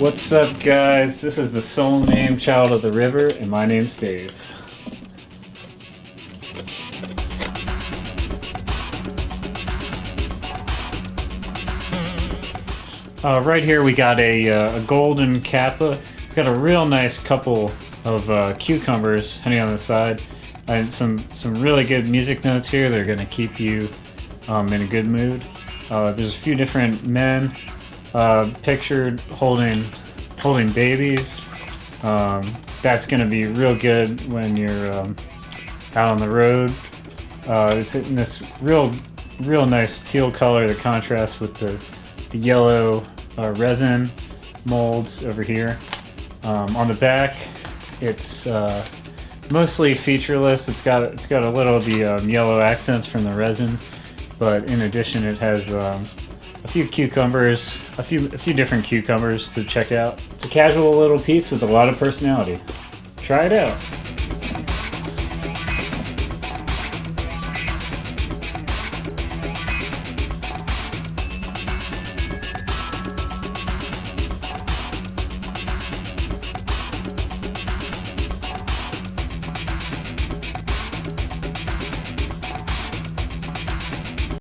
What's up guys? This is the soul name Child of the River and my name's Dave. Uh, right here we got a, uh, a, golden kappa. It's got a real nice couple of uh, cucumbers hanging on the side and some, some really good music notes here. They're going to keep you um, in a good mood. Uh, there's a few different men uh, pictured holding holding babies. Um, that's going to be real good when you're um, out on the road. Uh, it's in this real real nice teal color that contrasts with the, the yellow uh, resin molds over here. Um, on the back, it's uh, mostly featureless. It's got it's got a little of the um, yellow accents from the resin, but in addition, it has um, a few cucumbers, a few a few different cucumbers to check out. It's a casual little piece with a lot of personality. Try it out.